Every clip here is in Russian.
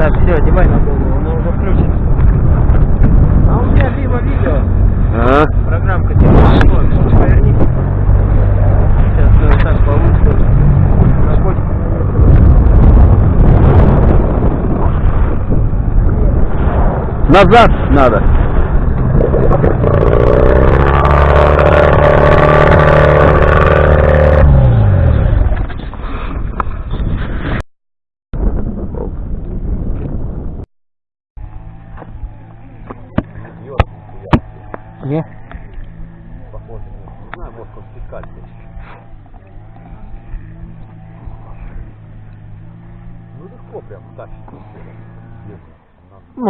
Так, все, одевай на голову, оно уже включено. А у меня мимо видео. Ага. Программка телефона. Поверни. Сейчас ну, так получится. Находится. Назад надо. Не? Похоже, не знаю, может он спекальный. Ну легко прям тащит. Если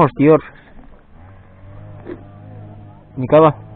нам Может,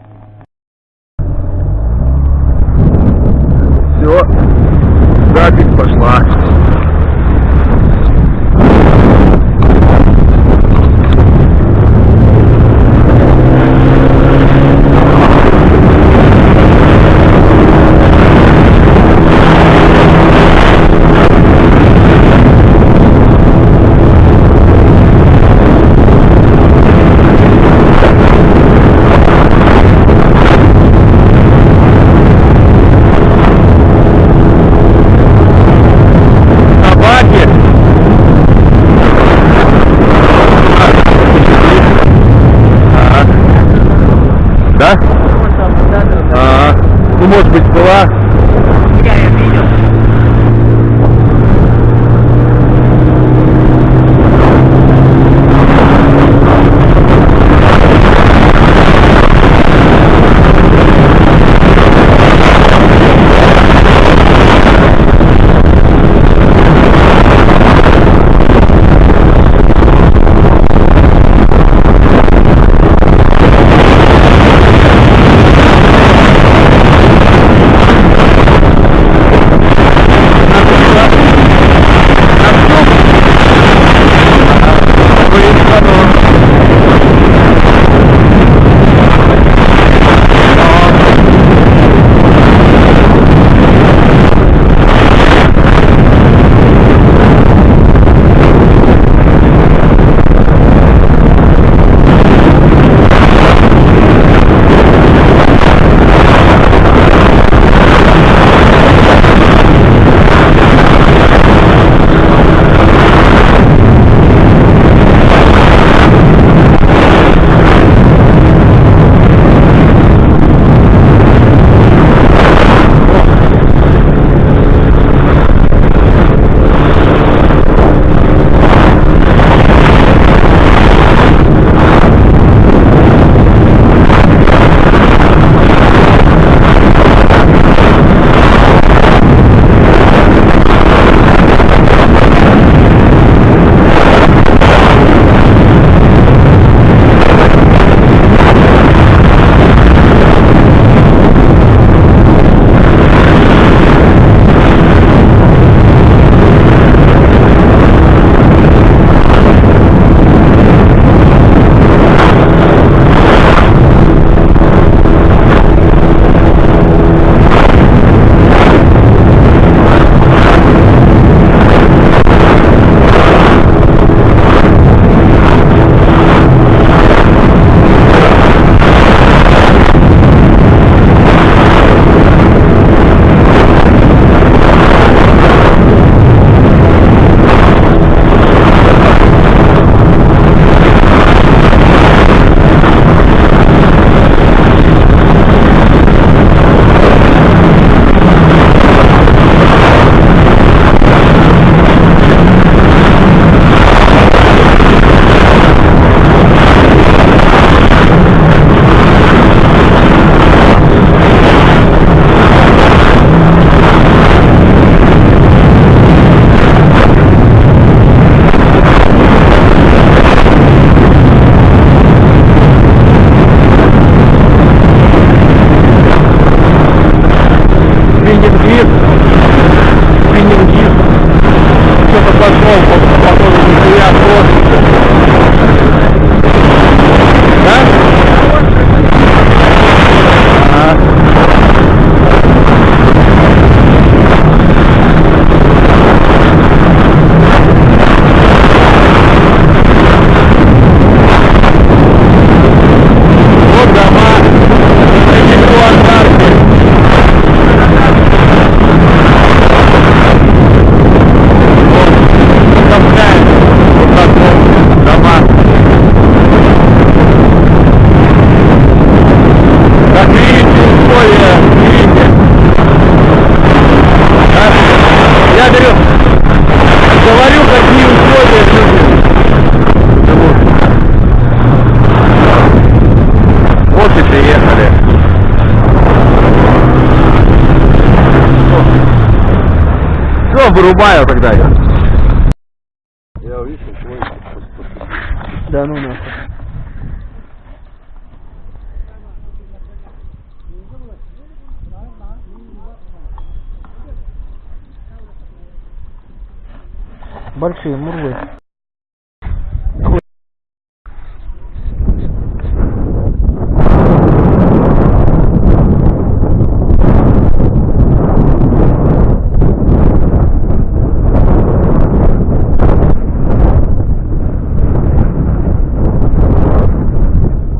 вырубаю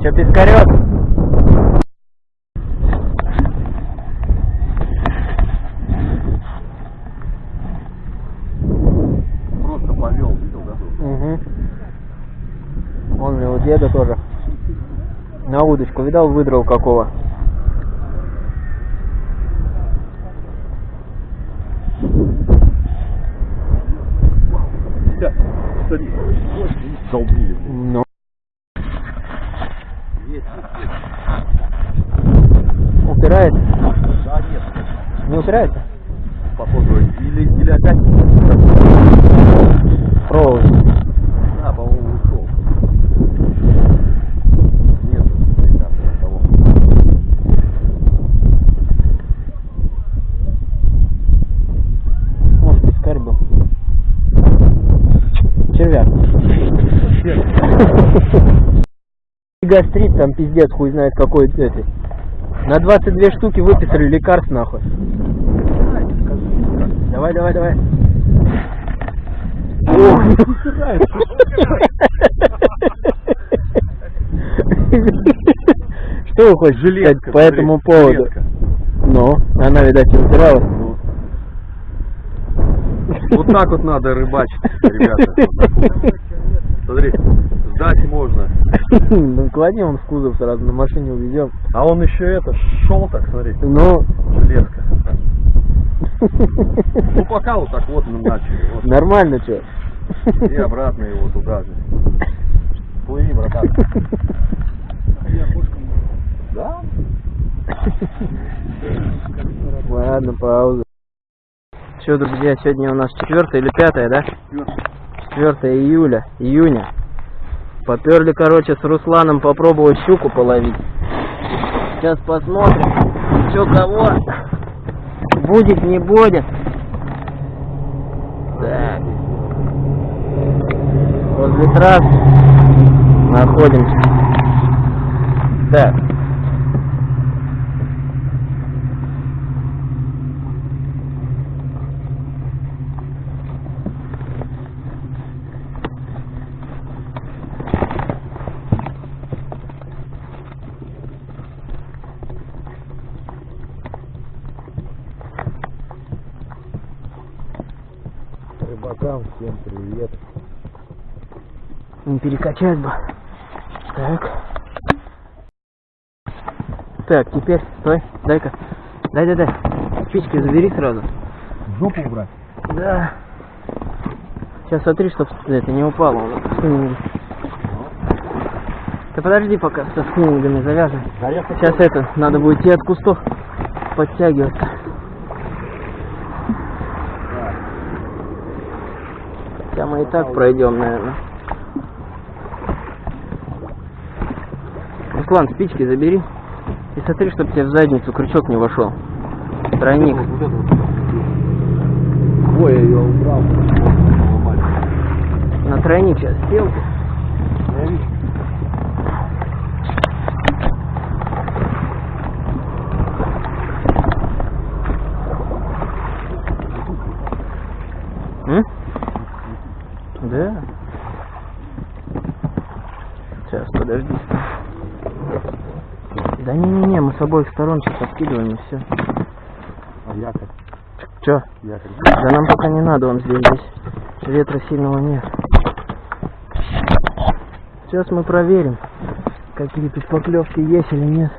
Че, пескарет? просто повел, видел, да? Угу. Он у деда тоже. На удочку, видал, выдрал какого? Садись. Долбили. блин. Ну. Есть, есть, есть. Упирается? Да, нет, Не упирается? походу, или, или опять, Провод. да, по-моему, ушел. Нет, ребята, того. Может, пескарь был. Червяк. Гастрит там пиздец, хуй знает какой этой. На 22 штуки выписали лекарств нахуй. Давай, давай, давай. Что вы хочешь сказать по этому поводу? жилетка. Ну, она, видать, упиралась. Ну, Вот так вот надо рыбачить, ребята. Смотри, сдать можно. Ну, кладем он в кузов сразу, на машине увезем. А он еще это, шел так, смотри, Ну, железка. Ну пока вот так вот мы начали. Вот. нормально что? И обратно его туда же. Плыви, братан. Да? Ладно, пауза. Что, друзья, сегодня у нас 4 или 5, да? 4 июля, июня. Поперли, короче, с Русланом попробовать щуку половить. Сейчас посмотрим, что кого. Будет, не будет. Так. Возле трасс находимся. Так. Рыбакам всем привет. Не перекачать бы. Так. Так, теперь, стой, дай-ка. Дай, дай, дай. Спички забери сразу. Жопу убрать. Да. Сейчас смотри, чтоб это не упало. Ты подожди пока со спиннингами завяжем. Сейчас это, надо будет идти от кустов подтягиваться. Хотя мы и так пройдем, наверное. Руслан, спички забери. И смотри, чтобы тебе в задницу крючок не вошел. Тройник. Ой, я убрал. На тройник сейчас сел. Я вижу. М? Да. Сейчас, подожди. Да не-не-не, мы с обоих откидываем и все. А якорь? Че? Якорь. Да нам пока не надо, он здесь, здесь ветра сильного нет. Сейчас мы проверим, какие тут поклевки есть или нет.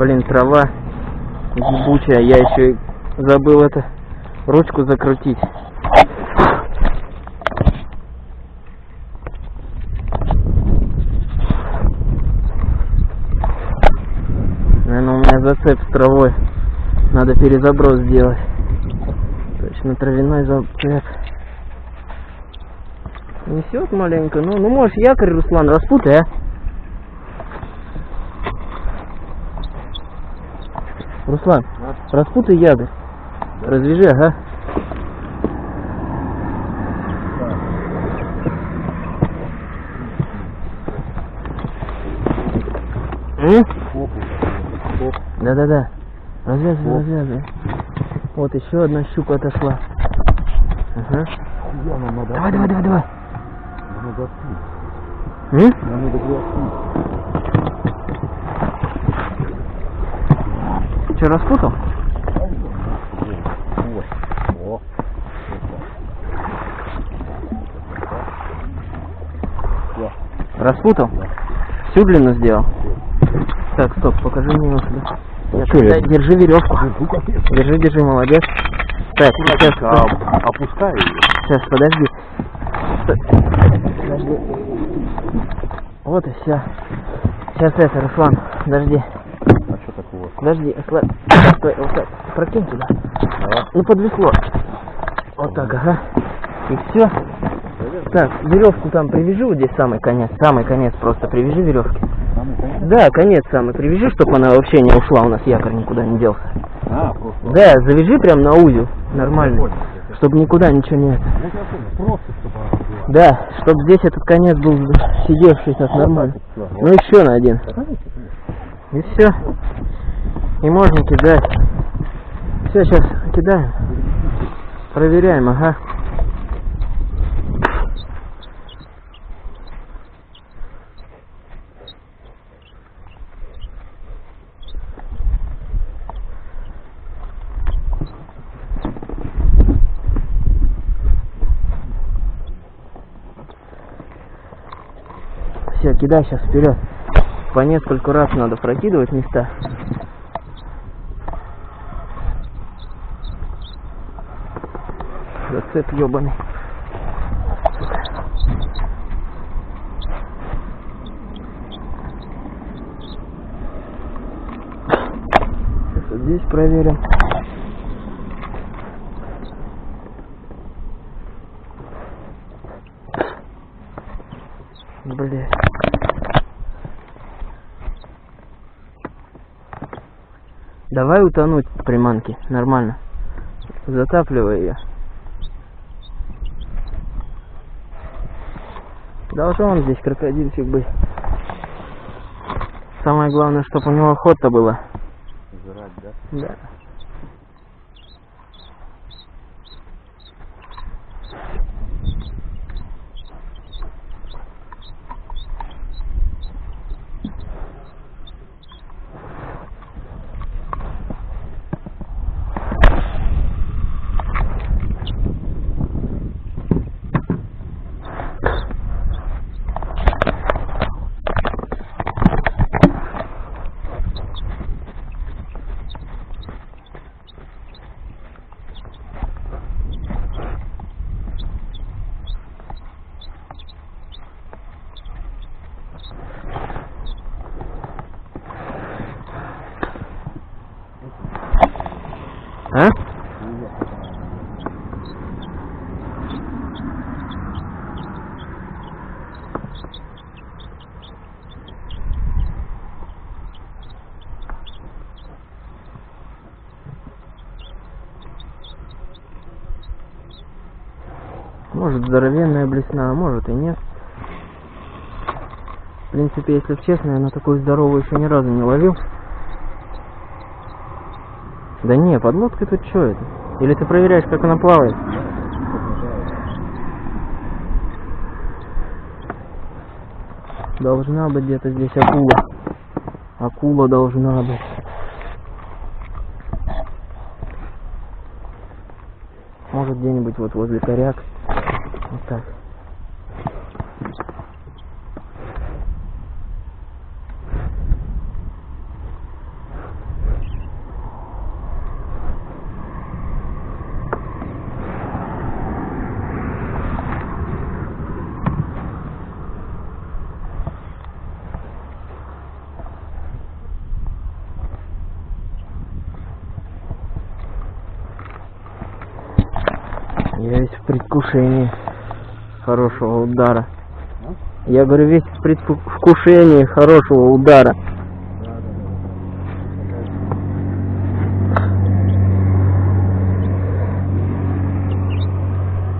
Блин, трава ебучая, я еще забыл это ручку закрутить. Наверное, у меня зацеп с травой. Надо перезаброс сделать. Точно травяной зацеп. Несет маленько. Ну, ну можешь якорь, Руслан, распутай, а? Руслан, распутай якорь. Развяжи, ага. Да-да-да. Развязывай, развязывай. Вот еще одна щука отошла. Ага. Давай, давай, давай, давай. М? Че, распутал? Распутал? Всю длину сделал? Так, стоп, покажи мне его сюда. Чё я? держи веревку. Держи, держи, молодец. Так, сейчас, А, опускай ее. сейчас, подожди. Подожди. Вот и все. Сейчас это, Руслан, подожди. Подожди, осла- Стой, вот так, прокинь туда. Ну, подвесло. Вот так, ага. И все. Так, веревку там привяжи, вот здесь самый конец. Самый конец просто привяжи веревки. Да, конец самый привяжи, чтобы она вообще не ушла, у нас якорь никуда не делся. А, просто. Да, завяжи прям на узел, нормально. Чтобы никуда ничего не это. Просто чтобы. Да, чтобы здесь этот конец был сидевший так нормально. Ну еще на один. И все. И можно кидать. Все, сейчас кидаем. Проверяем, ага. Все, кидай сейчас вперед. По нескольку раз надо прокидывать места. Зацеп ебаный. Сейчас здесь проверим. Блять. Давай утонуть приманки, нормально. Затапливай ее. Должен здесь крокодильчик быть. Самое главное, чтобы у него охота была. Жрать, да? Да. А? Может здоровенная блесна, а может и нет. В принципе, если честно, я на такую здоровую еще ни разу не ловил. Да не, подлодка тут что это? Или ты проверяешь, как она плавает? Должна быть где-то здесь акула. Акула должна быть. Может где-нибудь вот возле коряк. Вот так. предвкушении удара. Я говорю, весь в предвкушении хорошего удара.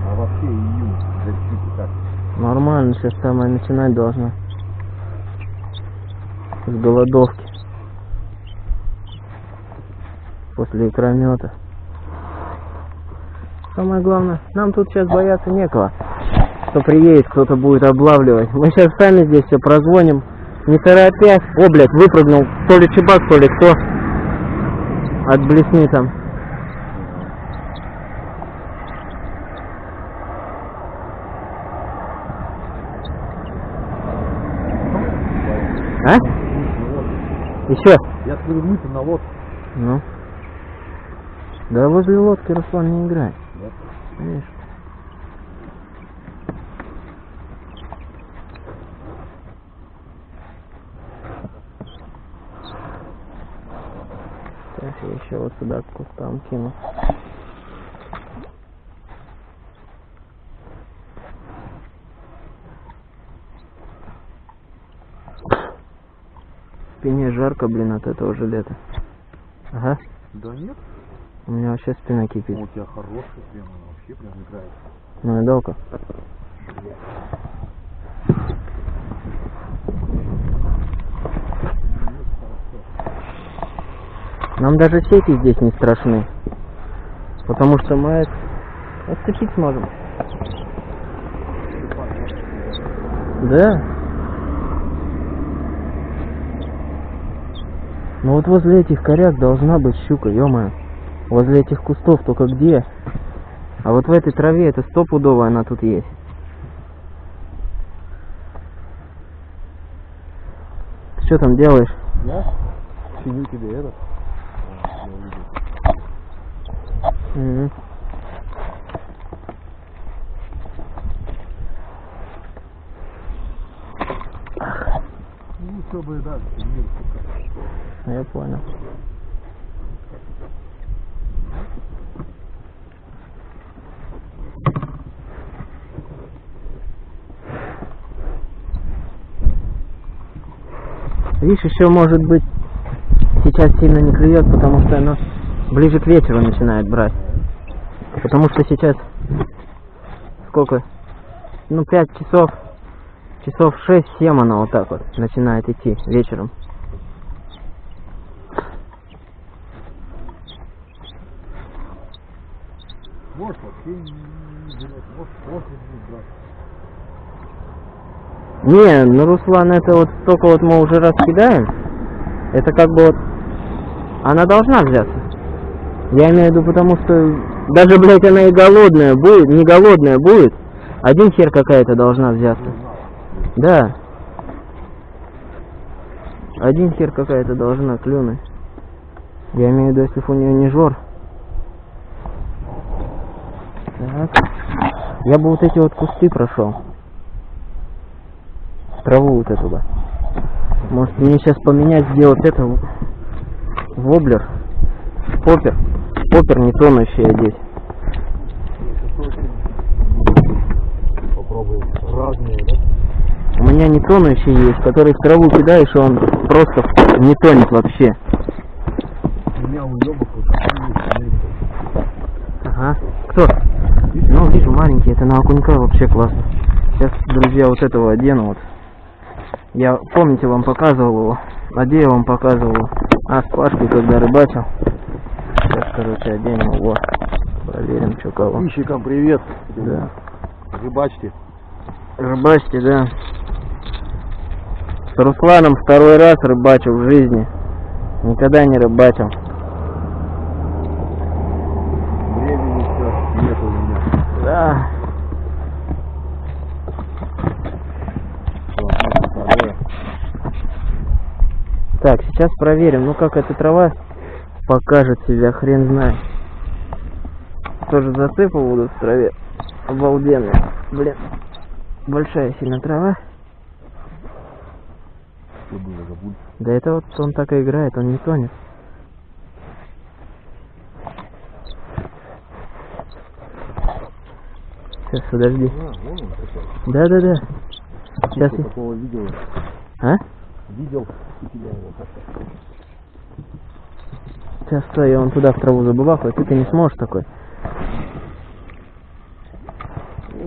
А? Нормально, сейчас самое начинать должна. С голодовки. После икромета. Самое главное, нам тут сейчас бояться некого. Что приедет, кто-то будет облавливать. Мы сейчас сами здесь все прозвоним. Не торопясь. О, блядь, выпрыгнул. То ли чебак, то ли кто. От блесни там. А? Еще? Я говорю, мы на лодке. Ну. Да возле лодки Руслан не. Да? Видишь? Сейчас я еще вот сюда к кустам кину. В спине жарко, блин, от этого жилета. Ага, Да нет. у меня вообще спина кипит. У тебя хороший прям, он вообще прям играет. Ну и долго. Нам даже сети здесь не страшны. Потому что мы это отцепить сможем. Да. Ну вот возле этих коряк должна быть щука, ё Возле этих кустов только где? А вот в этой траве это стопудово она тут есть. Что там делаешь? Я чиню тебе этот. А, я Мгм. Ну, чтобы, да, мир Я понял. Видишь, еще может быть сейчас сильно не клюет, потому что оно ближе к вечеру начинает брать. Потому что сейчас сколько? Ну, пять часов, часов шесть-семь оно вот так вот начинает идти вечером. Может, вообще не берет, может, после будет брать. Не, ну Руслан, это вот столько вот мы уже раз кидаем, это как бы вот, она должна взяться. Я имею в виду, потому что даже, блядь, она и голодная будет, не голодная будет, один хер какая-то должна взяться. Да. Один хер какая-то должна клюнуть. Я имею в виду, если у нее не жор. Так. Я бы вот эти вот кусты прошел. Траву вот эту бы. Может мне сейчас поменять, сделать это в- воблер. Поппер. Поппер не тонущий здесь. Попробуем разные, да? У меня не тонущий есть, который в траву кидаешь, и он просто не тонет вообще. У меня уебок вот такой есть, смотри. Ага. Кто? Ну, вижу, маленький, это на окунька вообще классно. Сейчас, друзья, вот этого одену вот. Я, помните, вам показывал его? А я вам показывал? А, с Пашкой, когда рыбачил. Сейчас, короче, оденем его. Проверим, что кого. Подписчикам привет. Да. Рыбачьте. Рыбачьте, да. С Русланом второй раз рыбачил в жизни. Никогда не рыбачил. Времени все нет у меня. Да. Так, сейчас проверим, ну как эта трава покажет себя, хрен знает. Тоже засыпал буду в траве. Обалденно. Блин. Большая сильно трава. Что было. Да это вот он так и играет, он не тонет. Сейчас, подожди. А, вон он какой. Да-да-да. Сейчас. Такого видел? А? Видел у тебя его как-то. Сейчас стой, я вон туда в траву забывахаю, ты, ты не сможешь такой.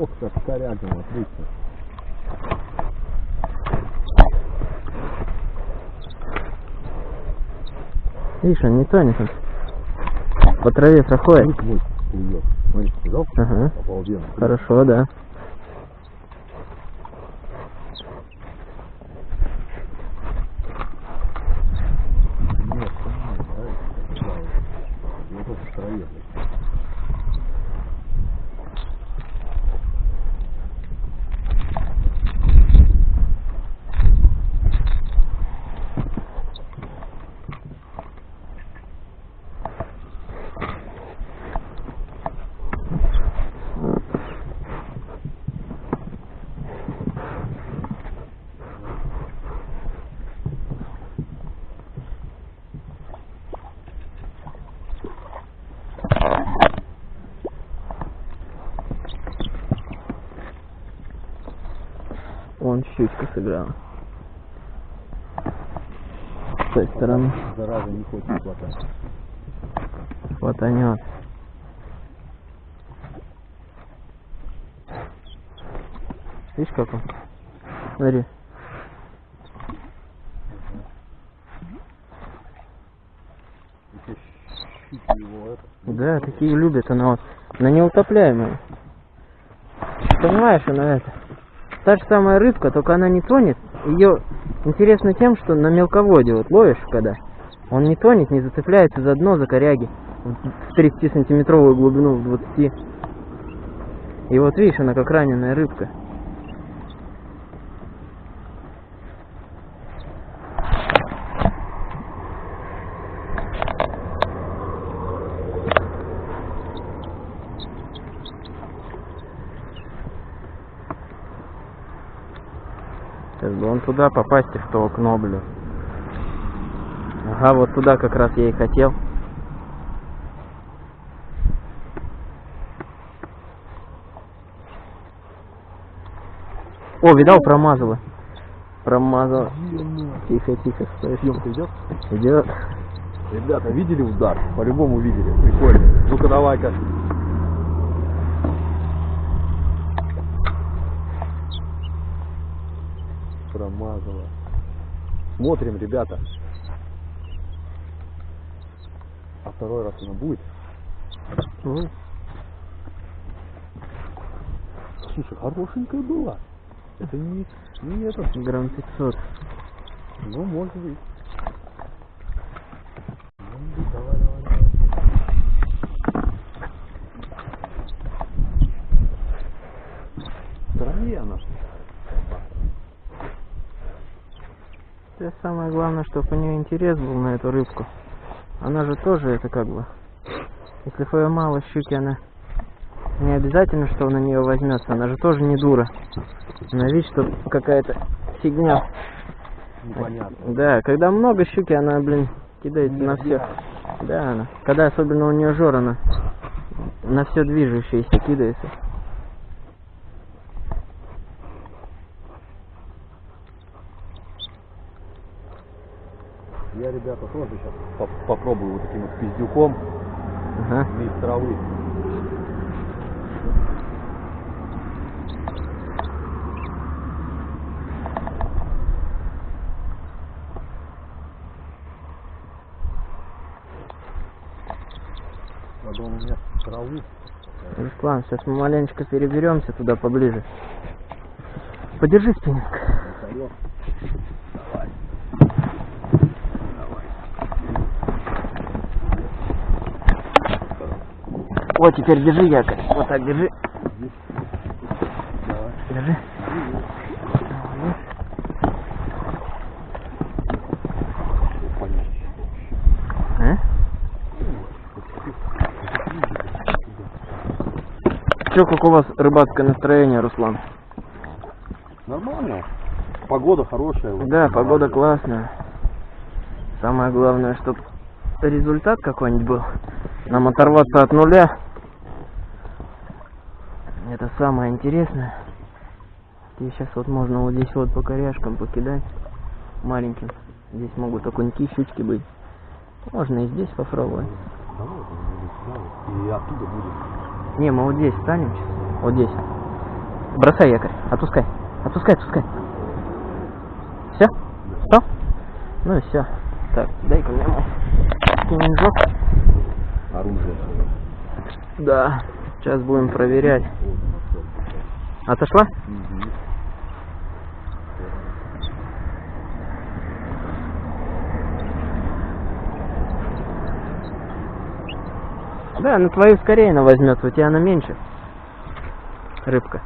Ох, как корягом, отлично. Видишь, он не тонет. Он. По траве проходит. Ага. Обалденно. Хорошо, да. Нет, понимаю, да, да. Вот это в траве, блядь. Вон щучка сыграла. С той стороны Зараза не хочет хватать. Хватанет. Видишь, как он? Смотри. Да, такие любят, она вот на неутопляемую. Понимаешь, она это. Та же самая рыбка, только она не тонет. Ее интересно тем, что на мелководье вот ловишь, когда он не тонет, не зацепляется за дно, за коряги в 30 сантиметровую глубину, в 20. И вот видишь, она как раненая рыбка. Сейчас бы он туда попасть в то окно, блин. Ага, вот туда как раз я и хотел. О, видал, промазала. Промазала. Тихо, тихо, стой. Съемка идет? Идет. Ребята, видели удар? По-любому видели. Прикольно. Ну-ка давай-ка. Промазала. Смотрим, ребята. А второй раз она будет? Слушай, хорошенькая была. Это не, не этот. грамм 500. Ну, может быть. Это самое главное, чтобы у нее интерес был на эту рыбку. Она же тоже это как бы. Если поймала щуки, она не обязательно, что на нее возьмется. Она же тоже не дура. Она видит, что какая-то фигня. Непонятно. Да, когда много щуки, она, блин, кидается на все. Да, она. Когда особенно у нее жор, она на все движущееся кидается. Я, ребята, тоже сейчас попробую вот таким вот пиздюком Ага. из травы. Надо у меня траву. Руслан, сейчас мы маленечко переберемся туда поближе. Подержи спиннинг. Встаёт. О, теперь держи якорь. Вот так держи. Давай. Держи. Понятно. А? Че, как у вас рыбацкое настроение, Руслан? Нормально. Погода хорошая. вот. Да, погода классная. Самое главное, чтобы результат какой-нибудь был. Нам оторваться от нуля. Это самое интересное. И сейчас вот можно вот здесь вот по коряшкам покидать маленьким. Здесь могут окуньки, щучки быть. Можно и здесь попробовать. И оттуда будем. Не, мы вот здесь станем сейчас. Вот здесь. Бросай якорь. Отпускай. Отпускай, отпускай. Все? Что? Ну и все. Так, дай-ка мне мой кинжок. Оружие. Да. Сейчас будем проверять. Отошла? Угу. Да, на твою скорее она возьмет, у тебя она меньше. Рыбка.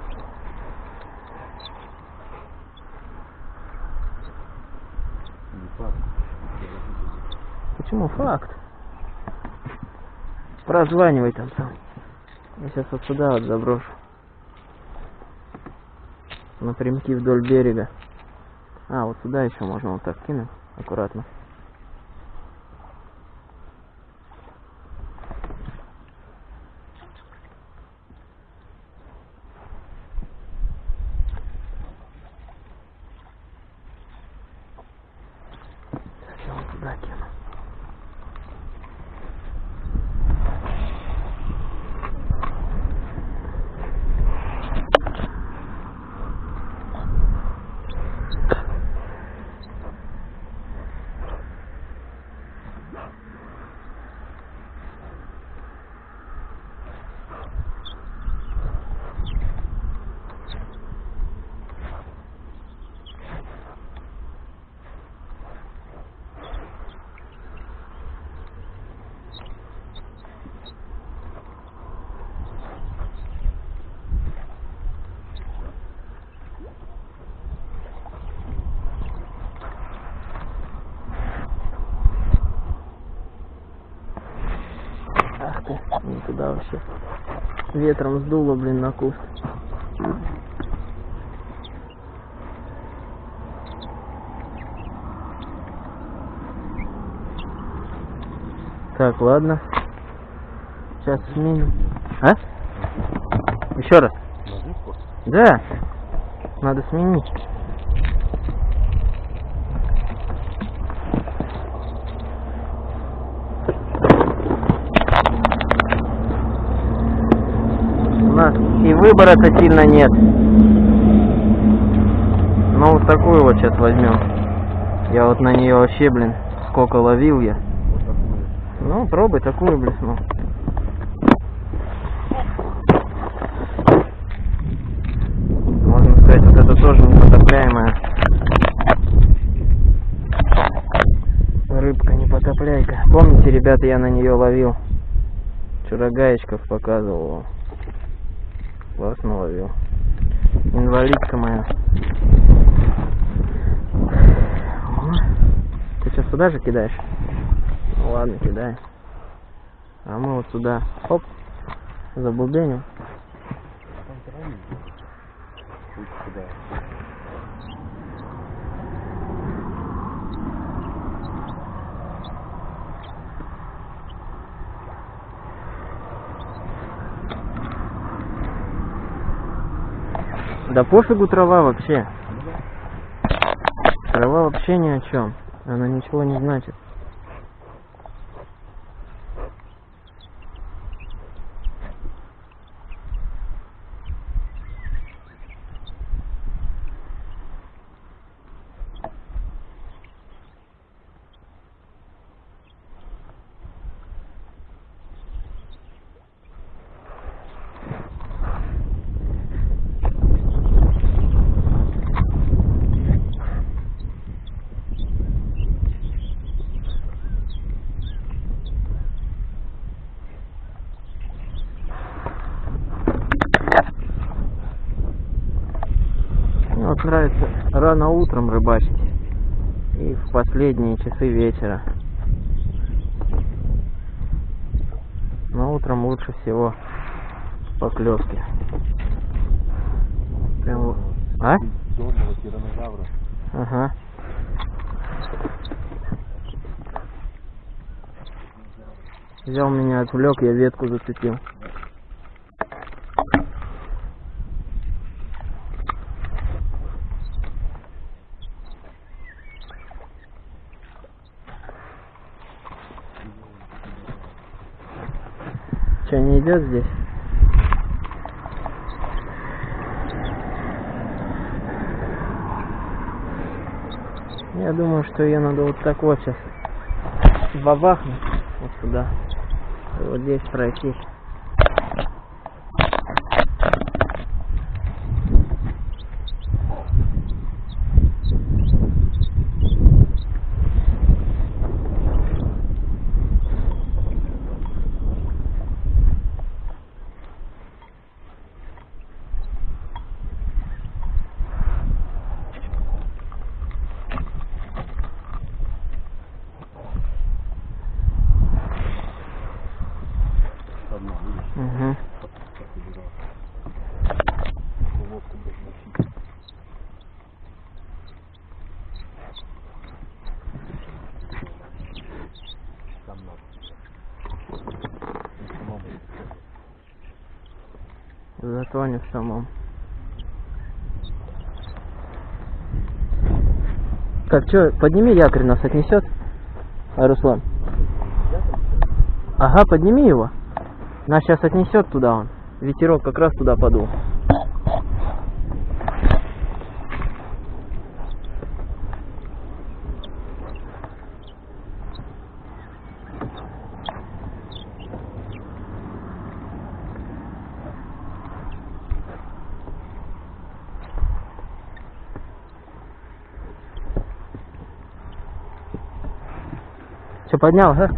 Почему факт? Прозванивай там сам. Я сейчас вот сюда вот заброшу. Напрямки вдоль берега. А, вот сюда еще можно вот так кинуть. Аккуратно. Сейчас я вот туда кину. Ах ты, не туда вообще. Ветром сдуло, блин, на куст. Так, ладно. Сейчас сменим. А? Еще раз. Да. Надо сменить. У нас и выбора-то сильно нет. Ну вот такую вот сейчас возьмем. Я вот на нее вообще, блин, сколько ловил я. Ну, пробуй такую блесну. Можно сказать, вот это тоже непотопляемая рыбка, непотопляйка. Помните, ребята, я на нее ловил. Вчера гаечков показывал. Классно ловил. Инвалидка моя. Ты сейчас сюда же кидаешь? Ну ладно, кидай. А мы вот сюда. Оп. Забубеним. Там Да пофигу трава вообще. Трава вообще ни о чем. Она ничего не значит. Мне вот нравится рано утром рыбачить и в последние часы вечера. Но утром лучше всего поклевки. Прям А? Ага. Взял меня, отвлек, я ветку зацепил. Идет здесь? Я думаю, что ее надо вот так вот сейчас бабахнуть вот сюда. Вот здесь пройти. Одна, видишь, Угу. как убирал. Лодку блядь, мочить. Там надо. Ну, сама будет. Затонет самом. Так, что, подними якорь, нас отнесет? А, Руслан? Ага, подними его. Нас сейчас отнесет туда он. Ветерок как раз туда подул. Что, поднял, да? Так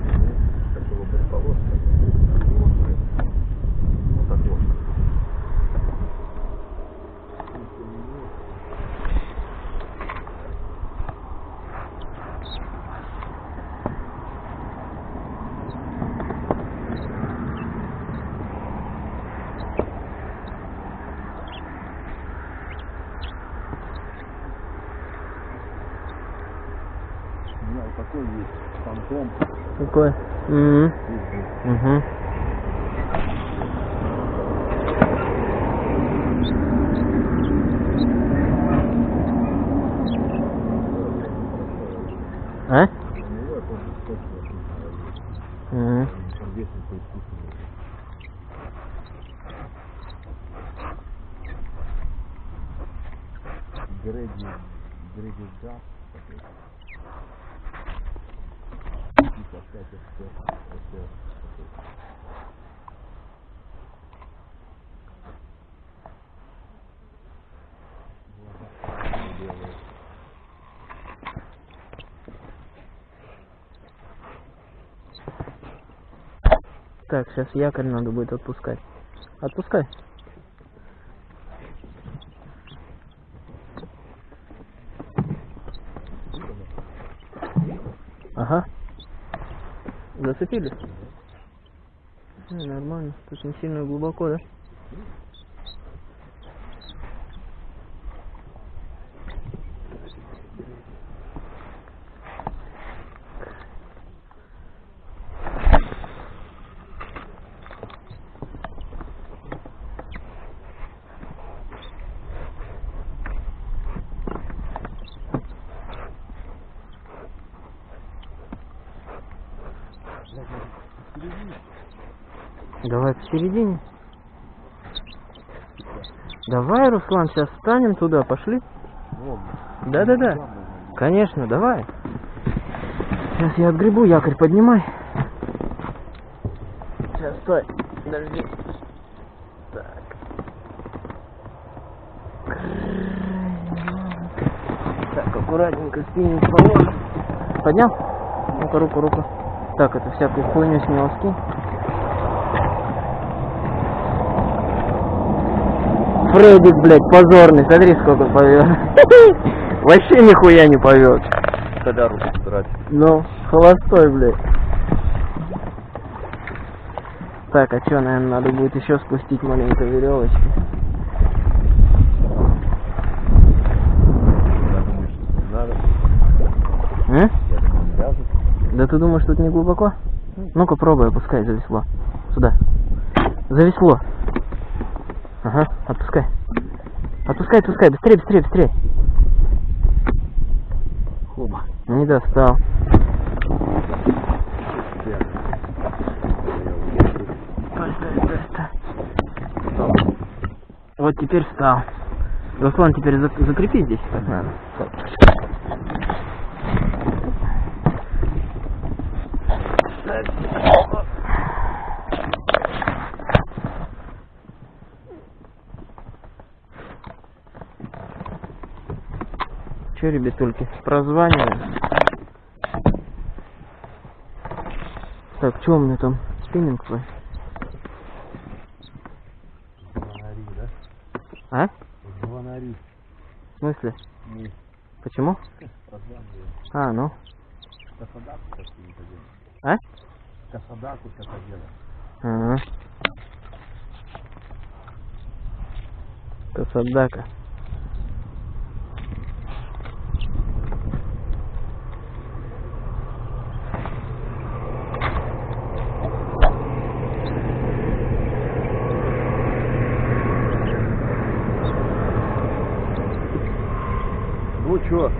его блядь, полоска. Вот так вот. У меня вот такой есть фантом. Какой? Угу. Угу. А? Мгм. Греди, Греди Газ. Типа опять это, это, белые. Так, сейчас якорь надо будет отпускать. Отпускай. Ага. Зацепили? Ну, нормально. Тут не сильно глубоко, да? Давай посередине. Давай, Руслан, сейчас встанем туда, пошли. Да-да-да. Конечно, давай. Сейчас я отгребу, якорь поднимай. Сейчас, стой. Подожди. Так. Так, аккуратненько спиннинг положим. Поднял? Ну-ка, руку, руку. Так, это всякую хуйню с него скинь. Фредик, блядь, позорный, смотри, сколько повез. Вообще нихуя не повез. Тогда руку драть. Ну, холостой, блядь. Так, а чё, наверное, надо будет еще спустить маленько веревочки. Я думаю, что не надо. А? Да ты думаешь, тут не глубоко? Ну-ка, пробуй, опускай за весло. Сюда. За весло. Ага, отпускай. Отпускай, отпускай, быстрее, быстрее, быстрее. Хуба, Не достал. Вот теперь встал. Руслан, теперь закрепи здесь, как надо. Че, ребятульки, прозваниваем. Так, что у меня там? Спиннинг твой? Звонари, да? А? Звонари. В смысле? Мы Почему? прозваниваем. А, ну. Касадаку какие-то делаем. А? Касадаку что-то делаем. Ага. Касадака. Ну чё,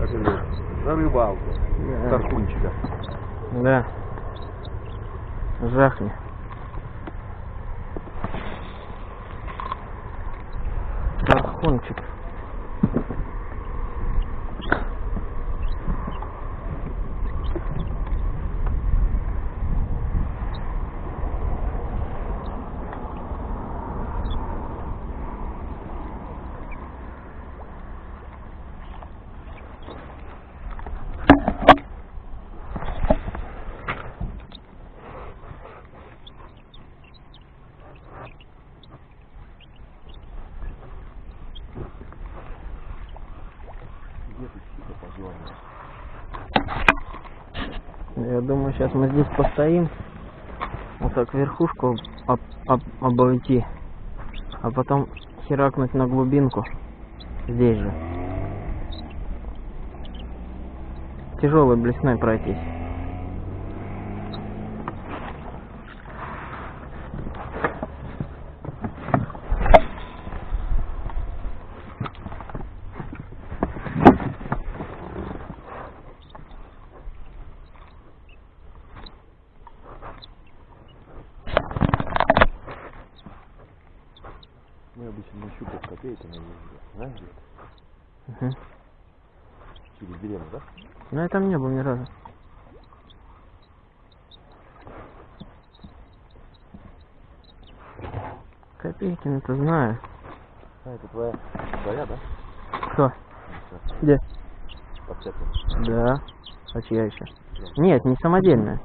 как это, на рыбалку. Да. Тархунчика. Да. Жахни. Тархунчик. Где ты тихо позвонил? Я думаю, сейчас мы здесь постоим. Вот так верхушку об- об- обойти. А потом херакнуть на глубинку. Здесь же. Тяжелой блесной пройтись. Мы обычно на щуках копейками ездим. Знаешь где? Мгм. Через деревню, да? Ну я там не был ни разу. Копейкин-то знаю. А, это твоя, твоя, да? Кто? Где? Подцеплена. Да. А чья еще? Нет, не самодельная.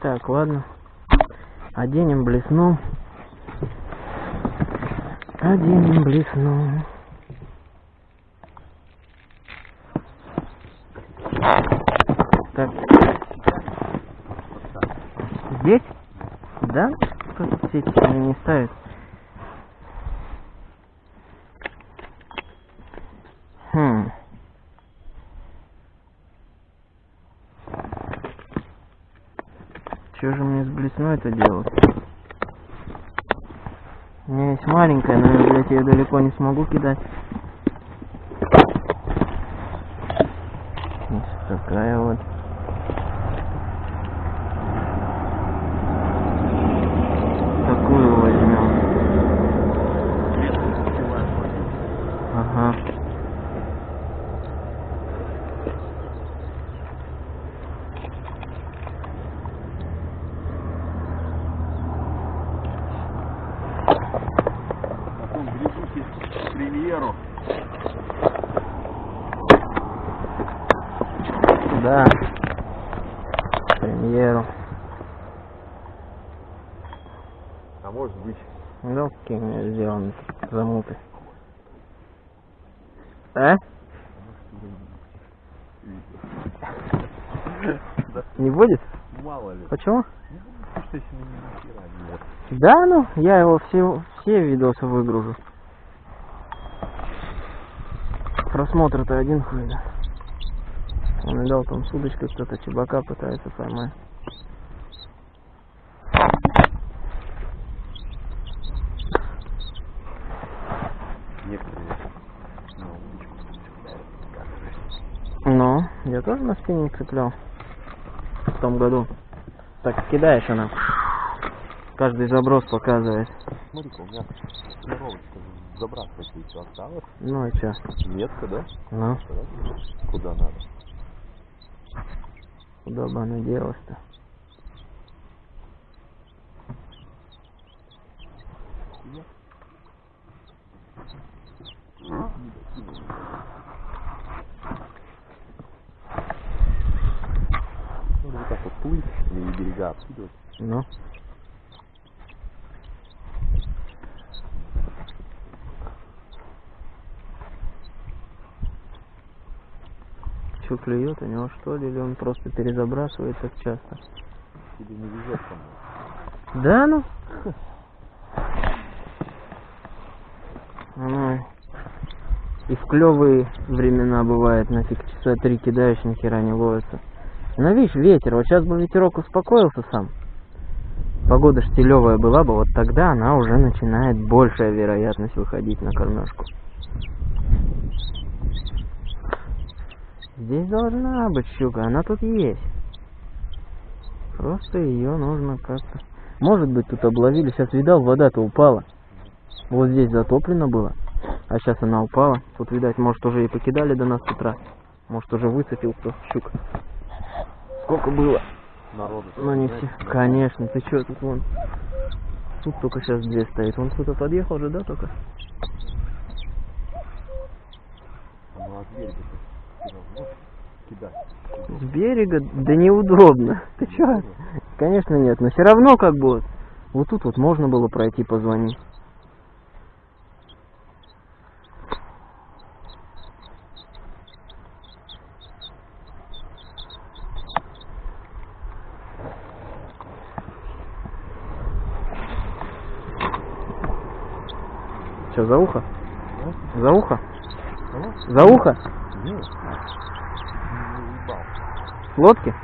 Так, ладно. Оденем блесну. Оденем блесну. Так. Здесь? Да? Тут сети они не ставят. Хм. Что же мне с блесной это делать? Есть маленькая, но я, блядь, ее далеко не смогу кидать. Вот такая вот. Такую возьмем. Ага. Потом грядущий премьеру. Да. Премьеру. А может быть, Ну, какие у меня сделаны замуты. А? Не будет? мало ли. Почему? Что если мы ни хера не вот. Я его все, все видосы выгружу. Просмотр-то один хуй. Он дал там с кто-то чебака пытается поймать. Оказывается. Ну, я тоже на спиннинг цеплял. В том году. Так кидаешь она. Каждый заброс показывает. Смотри-ка, у меня тренировочка забрасывать еще осталось. Ну и чё? Метка, да? Ну, Да? Куда надо? куда бы она делась-то? Ну, вот так вот плыть или берега откидывать. Ну. Что клюет у него что ли, или он просто перезабрасывает так часто? Тебе не везет. Да ну? Ну, и в клевые времена бывает, нафиг часа три кидаешь, ни хера не ловится. Но видишь, ветер, вот сейчас бы ветерок успокоился сам. Погода штилевая была бы, вот тогда она уже начинает большая вероятность выходить на кормежку. Здесь должна быть щука, она тут есть. Просто ее нужно как-то... Может быть тут обловили, сейчас видал, вода-то упала. Вот здесь затоплено было, а сейчас она упала. Тут, видать, может уже и покидали до нас с утра. Может уже выцепил кто щук. Сколько было? Народу. Ну не все. Конечно, ты что тут вон? Тут только сейчас две стоит. Он кто-то подъехал же, да, только? Ну, а ты кидать. С берега? Да неудобно. Ты чё? Конечно нет, но все равно как бы вот. Тут вот можно было пройти позвонить. Что, за ухо? За ухо? За ухо? Нет. Не уебал. Лодки?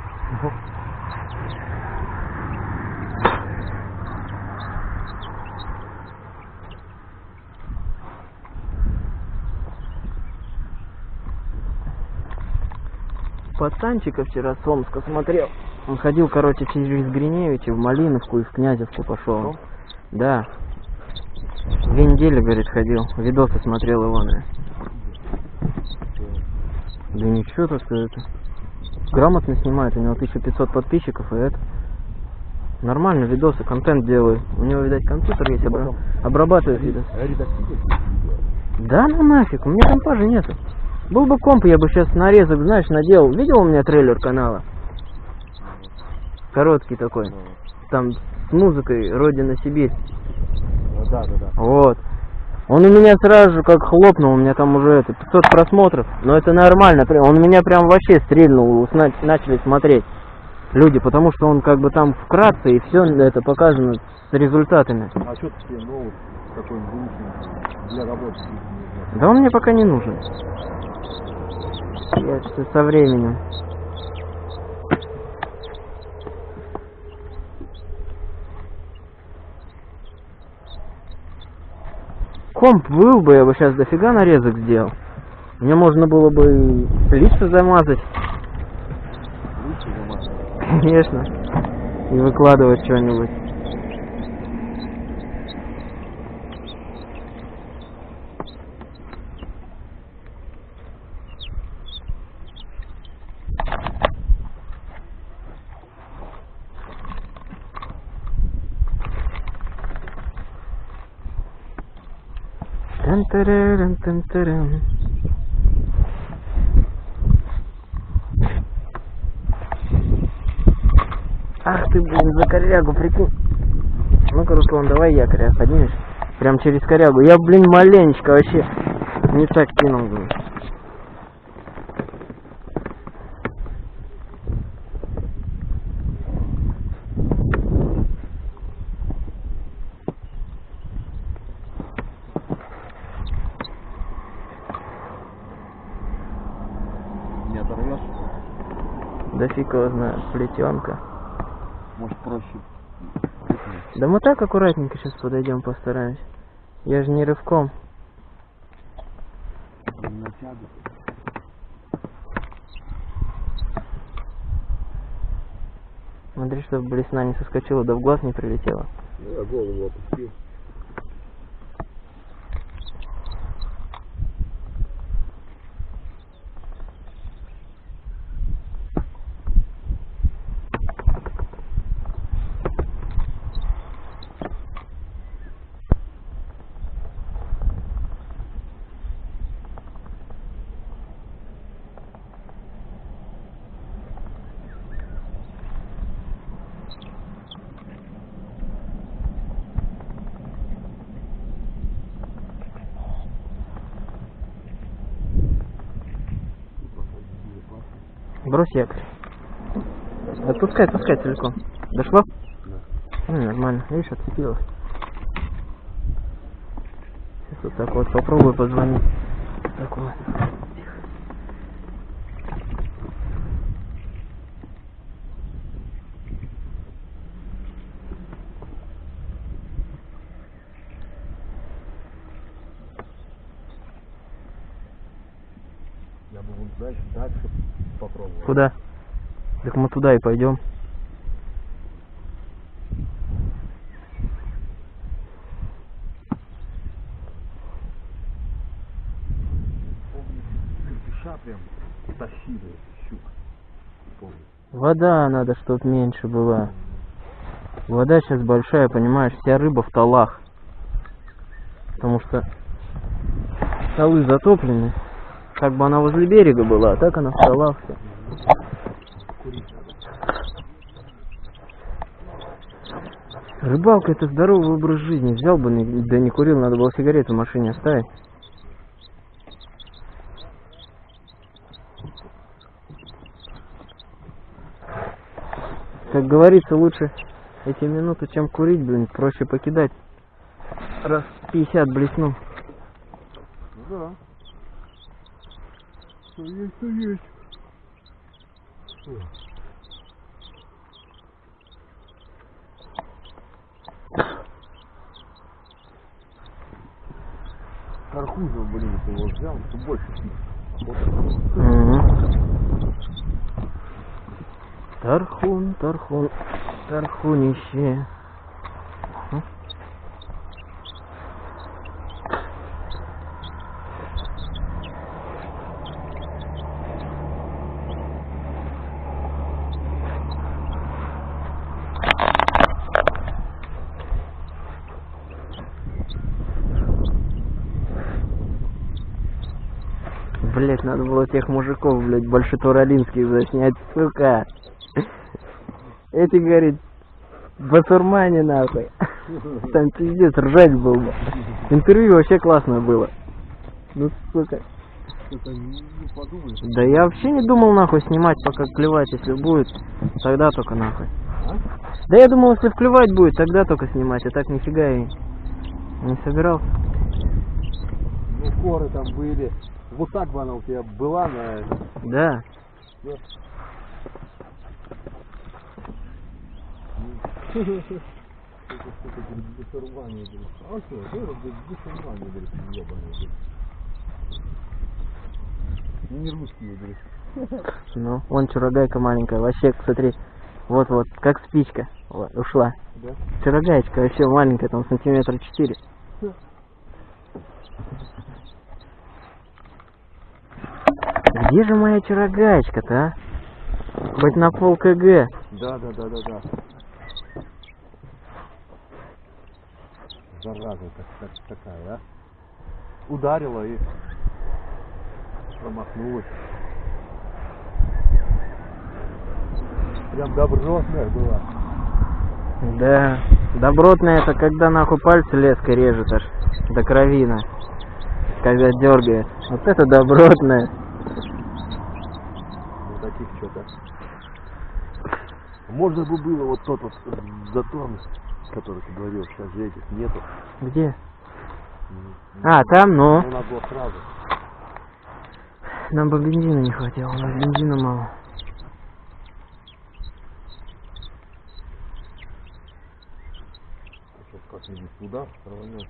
Пацанчика вчера с Омска смотрел. Он ходил, короче, через Гриневича в Малиновку и в Князевку пошел. Том? Да. Две недели, говорит, ходил. Видосы смотрел его, наверное. Да ничего, так сказать. Грамотно снимает, у него 1500 подписчиков, и это... Нормально, видосы, контент делает. У него, видать, компьютер есть, обра- обрабатывает видос. Да ну нафиг, у меня компа же нету. Был бы комп, я бы сейчас нарезок, знаешь, наделал. Видел у меня трейлер канала? Короткий такой. Ну, Там с музыкой «Родина Сибирь». ну, да, да, да. Вот. Он у меня сразу же как хлопнул, у меня там уже это 500 просмотров, но это нормально, прям- он меня прям вообще стрельнул, начали смотреть люди, потому что он как бы там вкратце и все это показано с результатами. А что ты себе новый какой-нибудь выучил для работы? Да он мне пока не нужен. Я со временем. Комп был бы, я бы сейчас дофига нарезок сделал. Мне можно было бы замазать, Лучше замазать. конечно, и выкладывать что-нибудь. Ах ты, блин, за корягу, прикинь. Ну-ка, Руслан, давай якоря поднимешь. Прям через корягу. Я, блин, маленечко вообще не так кинул, блин. Да фиг его знает, плетенка. Может проще. Да мы так аккуратненько сейчас подойдем, постараемся. Я же не рывком. Натягивай. Смотри, чтобы блесна не соскочила, да в глаз не прилетела. Я голову опустил. Якорь. Отпускай, отпускай целиком. Дошло? Да. Ну, нормально. Видишь, отцепилось. Сейчас вот так вот попробую позвонить. Так вот. Я бы вот дальше, дальше попробовал. Куда? Так мы туда и пойдем. Помню, крепыша прям тащили щук. Помню. Вода надо, чтоб меньше была. Вода сейчас большая, понимаешь, вся рыба в талах. Потому что столы затоплены. Как бы она возле берега была, а так она в талах вся. Рыбалка это здоровый образ жизни. Взял бы, да не курил, надо было сигарету в машине оставить. Как говорится, лучше эти минуты, чем курить, блин, проще покидать. Раз 50 блесну. Ну да. Что есть, что есть. Кархуза, блин, ты его взял, что больше. Тархун, тархун, тархунище. М? Блять, надо было тех мужиков, блять, большетуралинских заснять, сука. Эти, говорит, басурмане нахуй. Там пиздец, ржать был бы. Интервью вообще классное было. Ну, сука. Да я вообще не думал нахуй снимать, пока клевать, если будет, тогда только нахуй. А? Да я думал, если клевать будет, тогда только снимать, а так нифига и не собирался. Ну, коры там были. Вот так бы она у тебя была на... Да. А говорит. Не русские, говорит. Ну, вон чурагайка маленькая, вообще, смотри, вот-вот, как спичка, вот, ушла. Да? Чурагаечка вообще маленькая, там сантиметра четыре. Где же моя чурагаечка-то, а? Хоть на пол КГ. Да, да, да, да, да. Зараза так, так, такая, а? Ударила и промахнулась. Прям добротная была. Да, добротная это когда нахуй пальцы леской режет аж до кровина. Когда дергает. Вот это добротная таких что-то. Можно бы было вот тот вот э, затон, который ты говорил, сейчас же этих нету. Где? А, там, но. Ну, Нам бы бензина не хватило, у нас бензина мало. Сейчас как-нибудь туда рванем.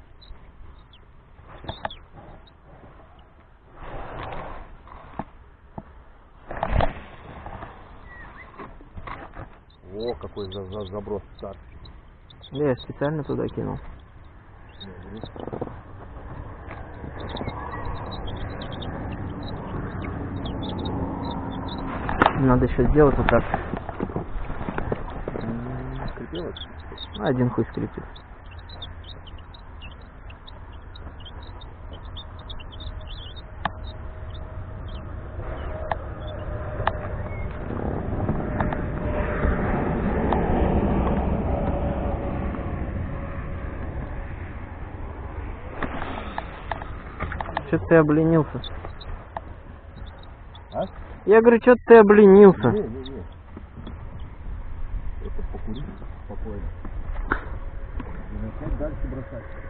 О, какой за, за- заброс старт. Я специально туда кинул. Надо еще сделать вот так. Скрипелось? Один хуй скрипит. Че ты обленился? А? Я говорю, что ты обленился? Не, не, не. Это покурить спокойно. И начать дальше бросать.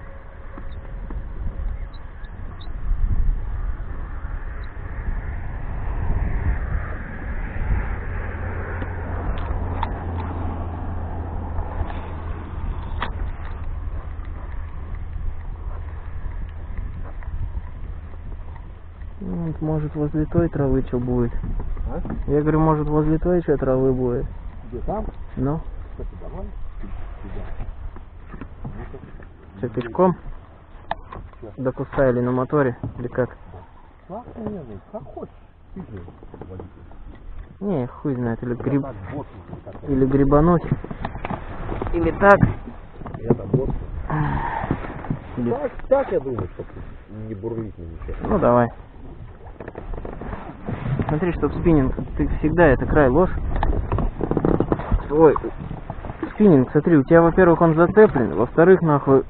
Вот, Может возле той травы что будет? А? Я говорю, может возле той что травы будет? Где там? Ну, Кстати, давай. Что пешком? До куста или на моторе? Или как? Как как хочешь. Не, хуй знает, или гриб... Или грибануть. Или так. Или... Так, так я думаю, чтобы не бурлить на ничего. Ну давай. Смотри, чтоб спиннинг, ты всегда это край ложь. Ой, спиннинг, смотри, у тебя, во-первых, он зацеплен, во-вторых, нахуй,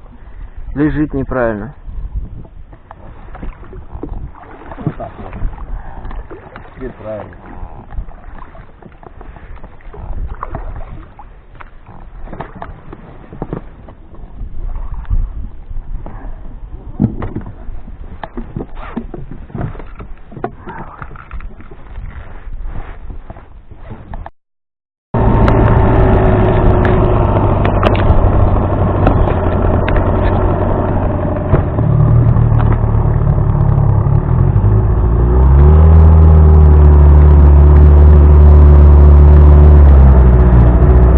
лежит неправильно. Вот так вот. Теперь правильно.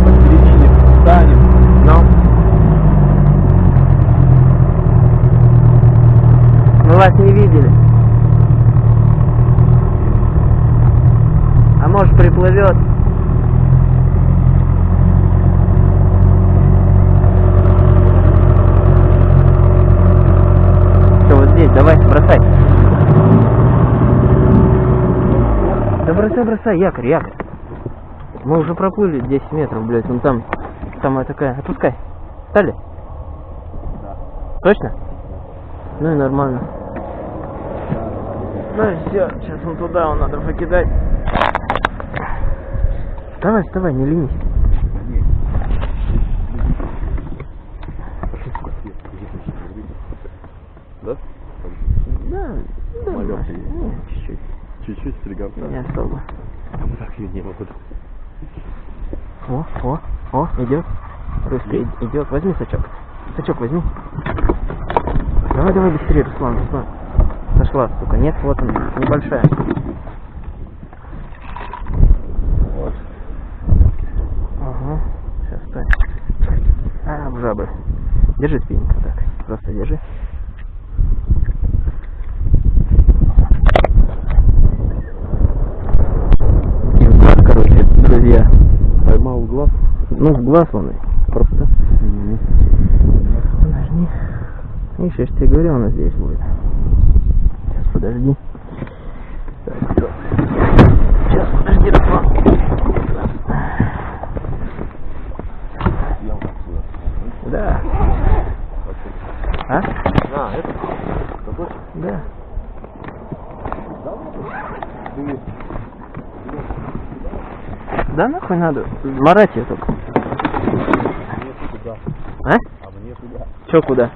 Посередине встанем. Но. Мы вас не видели. А может приплывет. Все, вот здесь, давай, бросай. Да бросай, якорь, якорь. Мы уже проплыли 10 метров, блядь, вон там, самая такая, отпускай. Стали? Да. Точно? Ну и нормально. Ну все, сейчас он туда, он надо покидать. Вставай, вставай, не ленись. Да? Да, да, чуть-чуть, Чуть-чуть стригавка. не особо. Вот так я не могу. О, о, о, идет. Русский идет. Возьми сачок. Сачок возьми. Давай, давай быстрее, Руслан, Руслан. Сошла, сука. Нет, вот она, небольшая. Вот. Ага. Сейчас, стой. А, в жабры. Держи спиннинг так. Просто держи. И в глаз, короче, друзья. Поймал в глаз. Ну, в глаз он и просто. Подожди. Видишь, я же тебе говорил, она здесь будет. Сейчас, подожди. Сейчас, подожди, Руслан. Да. А? А, это? Какой? Да. Да нахуй надо? Марать ее только. мне туда. А? А мне Че куда?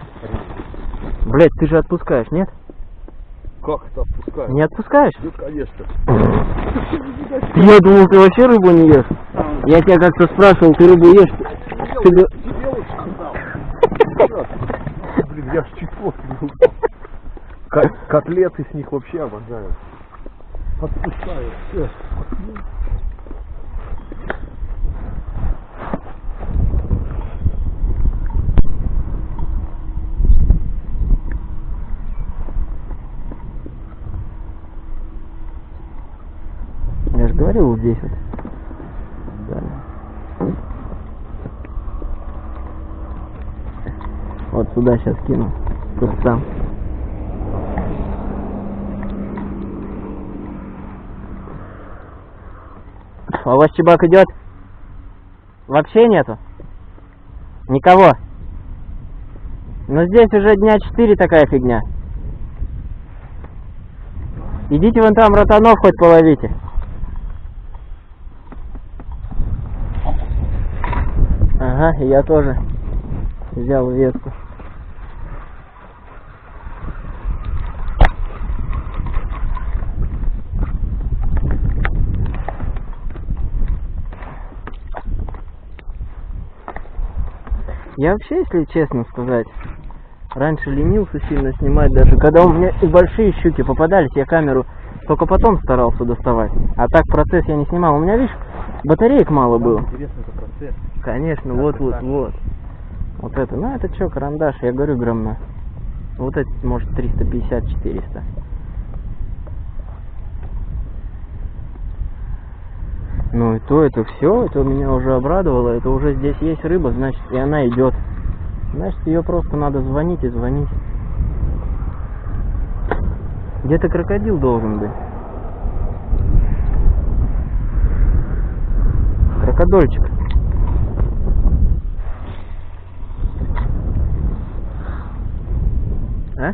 Блять, ты же отпускаешь, нет? Как это отпускаю? Не отпускаешь? Ну, конечно. Я думал, ты вообще рыбу не ешь. Я тебя как-то спрашивал, ты рыбу ешь? Ты. Блин, я ж чуть Котлеты с них вообще обожаю. Отпускаю. Говорил, вот здесь вот. Да. Вот сюда сейчас кину. Тут сам. А у вас чебак идет? Вообще нету? Никого? Но здесь уже дня четыре такая фигня. Идите вон там ротанов хоть половите. Ага, и я тоже взял ветку. Я вообще, если честно сказать, раньше ленился сильно снимать даже. Когда у меня и большие щуки попадались, я камеру только потом старался доставать. А так процесс я не снимал. У меня, видишь, батареек мало было. Интересно, это Конечно, Да, вот, вот, вот. Вот это. Ну, это что, карандаш, я говорю, грамм на. Вот это, может, 350-400. Ну и то, это все, это меня уже обрадовало, это уже здесь есть рыба, значит, и она идет. Значит, ее просто надо звонить и звонить. Где-то крокодил должен быть. Крокодольчик. А?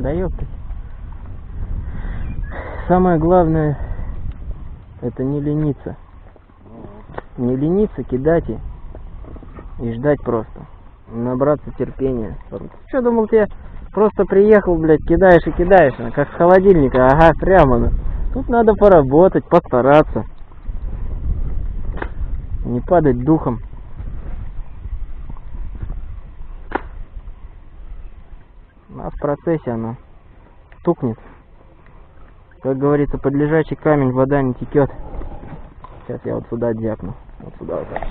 Да ёптать. Самое главное, это не лениться. Не лениться, кидать и, и ждать просто. Набраться терпения. Что думал, тебе просто приехал, блядь, кидаешь и кидаешь, ну, как с холодильника, ага, прямо. ну. Тут надо поработать, постараться. Не падать духом. А в процессе оно стукнет. Как говорится, под лежачий камень вода не текет. Сейчас я вот сюда дякну. Вот сюда вот так.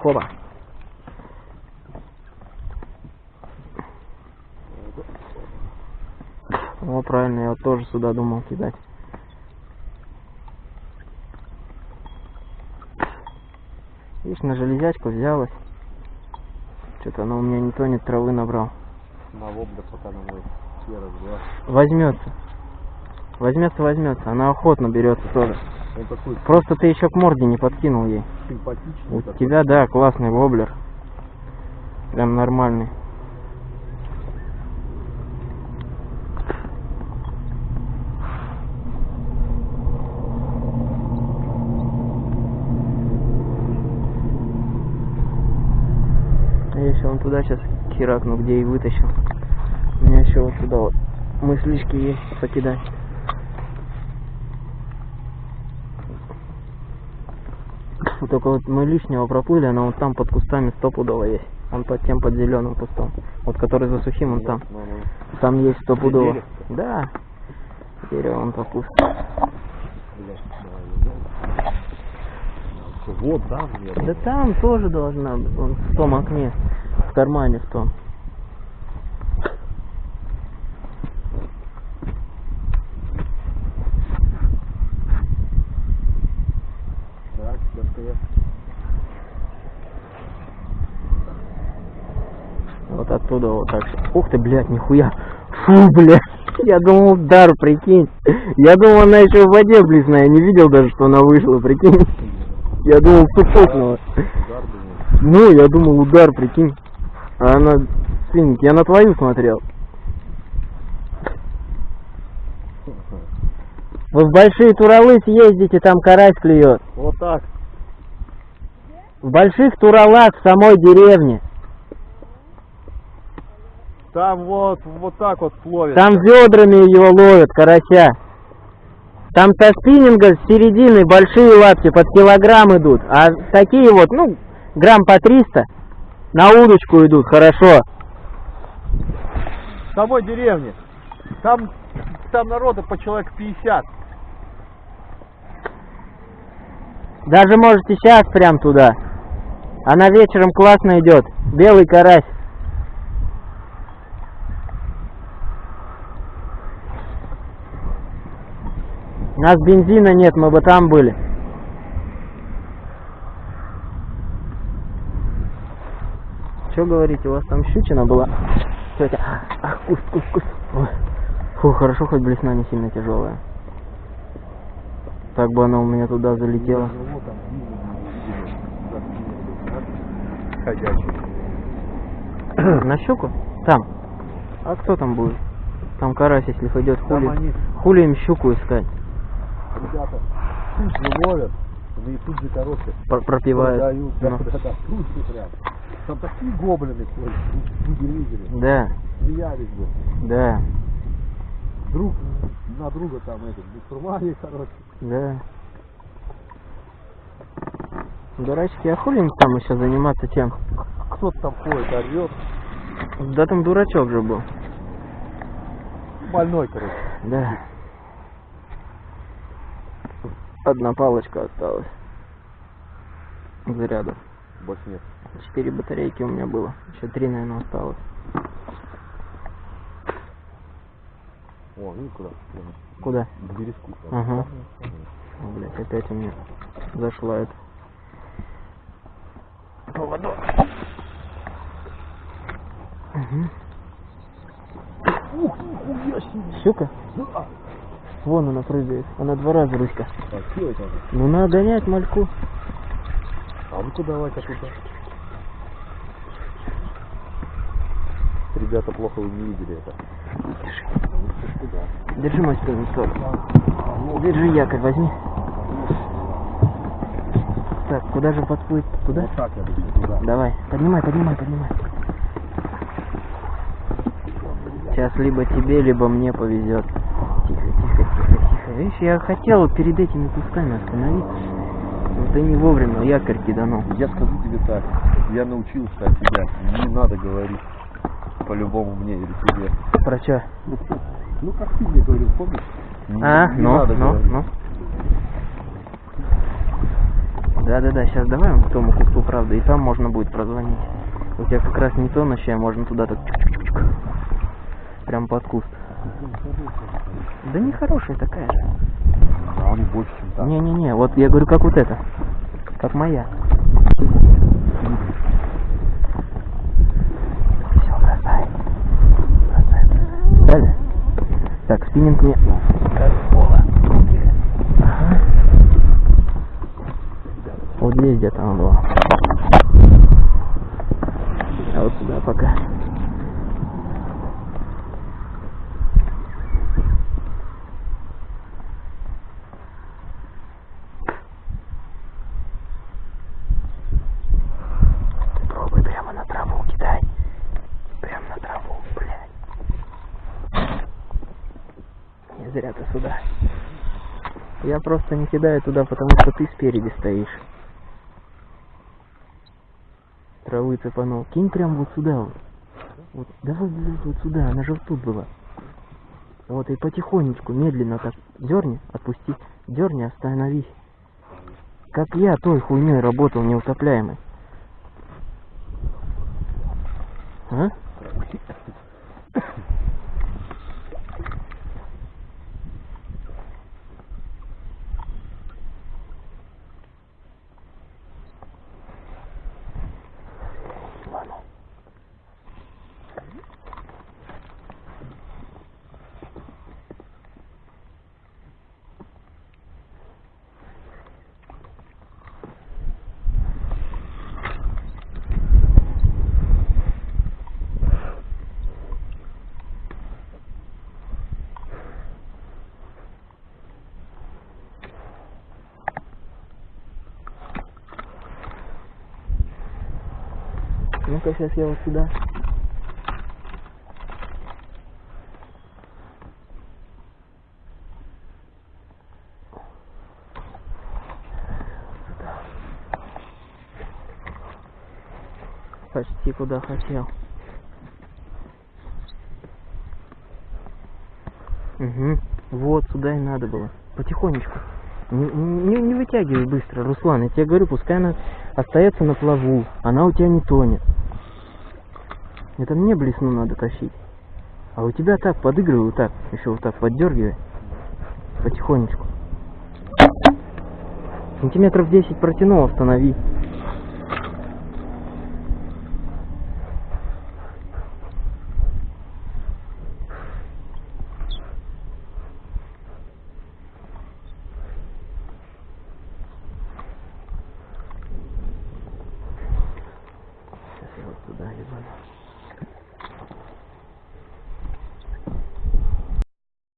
Хоба. О, правильно, я вот тоже сюда думал кидать. Видишь, на железячку взялась. Что-то оно у меня не тонет, травы набрал. На воблер пока на мой серый. Возьмется. Возьмется, возьмется. Она охотно берется тоже. Он такой Просто ты еще к морде не подкинул ей. симпатичный. У такой. тебя, да, классный воблер. Прям нормальный. Еще вон туда сейчас херакну, где и вытащил. У меня еще вот туда вот мыслишки есть покидать. Вот только вот мы лишнего проплыли, она вот там под кустами стопудово есть. Он под тем, под зеленым кустом. Вот который за сухим, он там. Ну, ну. Там есть стопудово. Да. Дерево он по куст. Блядь, давай, идём. Всё, Вот, да. Да там тоже должна. Вон в том окне. В кармане в том. Так. Вот оттуда вот так. Ух ты, блядь, нихуя. Фу, блядь. Я думал, удар, прикинь. Я думал, она еще в воде близная. Я не видел даже, что она вышла, прикинь. Я думал, думаю. Ну, я думал, удар, прикинь. А она, свинья, я на твою смотрел. Вы в большие Туралы съездите, там карась клюет. Вот так. В больших Туралах в самой деревне. Там вот, вот так вот ловят. Там ведрами его ловят, карася. Там со спиннинга с середины большие лапти под килограмм идут. А такие вот, ну, грамм по 300, На удочку идут, хорошо. В самой деревне. Там, там народа по человек 50. Даже можете сейчас прям туда. Она вечером классно идет. Белый карась. У нас бензина нет, мы бы там были. Что говорите, у вас там щучина была? Тетя, ах, куст, куст, куст. Ой. Фу, хорошо, хоть блесна не сильно тяжелая. Так бы она у меня туда залетела. На щуку? Там. А кто там будет? Там карась, если пойдет хули. они, Хули им щуку искать? ребята, ловят, и тут же короче Пр- пропивают. продают. Да, да, да, прям. Там такие гоблины ходят, люди видели, Да, смеялись бы. да, Друг на друга там этот, бестурмане, короче. да. Дурачки, а хули им там еще заниматься тем? Кто-то там ходит, орет. Да там дурачок же был. Больной, короче. Да. Одна палочка осталась. Зарядов. Больше нет. Четыре батарейки у меня было. Еще три, наверное, осталось. О, видишь куда? Куда? К бережку. Ага. О, блядь, опять у меня зашла это. Поводок. Угу. Ух. Щука? Да. Вон она прыгает. Она два раза, Руська. А? Ну надо гонять мальку. А ну-ка давай-ка туда. Ребята, плохо вы не видели это. Держи мой спиннинг Держи якорь, возьми. Так, куда же подплыть? Туда? Вот так я буду туда. Давай, поднимай, поднимай, поднимай. Сейчас либо тебе, либо мне повезет. Тихо, тихо, тихо, тихо. Видишь, я хотел перед этими кусками остановиться. Но ты не вовремя якорь киданул. Я скажу тебе так, я научился от тебя, не надо говорить по-любому мне или тебе. Про чё? Ну как ты мне говорил, помнишь? Не, А, не ну, надо ну, говорить. ну. Да-да-да, сейчас давай к тому кусту, правда, и там можно будет прозвонить. У тебя как раз не тонущая, можно туда так чук-чук-чук. Прям под куст. Да не хорошая такая же. И больше, чем так. Не-не-не, вот я говорю, как вот это. Как моя. Все, бросай. Бросай. Далее. Так, спиннинг мне. Ага. Вот здесь где-то он был. А вот сюда пока. Пробуй прямо на траву кидай. Прямо на траву, блядь. Не зря ты сюда. Я просто не кидаю туда, потому что ты спереди стоишь. Травы цепанул. Кинь прям вот сюда вот. Вот, давай, вот сюда, она же вот тут была. Вот и потихонечку, медленно так дерни, отпусти, дерни, остановись. Как я той хуйней работал неутопляемой. А? Ладно. Сейчас я вот сюда. Почти куда хотел. Угу. Вот, сюда и надо было. Потихонечку. Не, не, не вытягивай быстро, Руслан. Я тебе говорю, пускай она остается на плаву. Она у тебя не тонет. Это мне блесну надо тащить. А у тебя так, подыгрывай вот так. Еще вот так поддергивай. Потихонечку. Сантиметров 10 протянул, останови.